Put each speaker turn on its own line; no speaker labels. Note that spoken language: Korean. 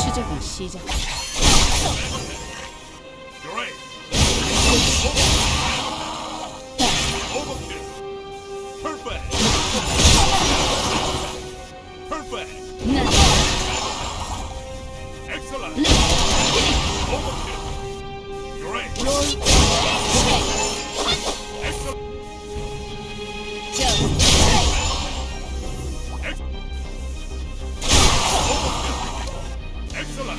추적을 시작.
Excellent.
ナ
イ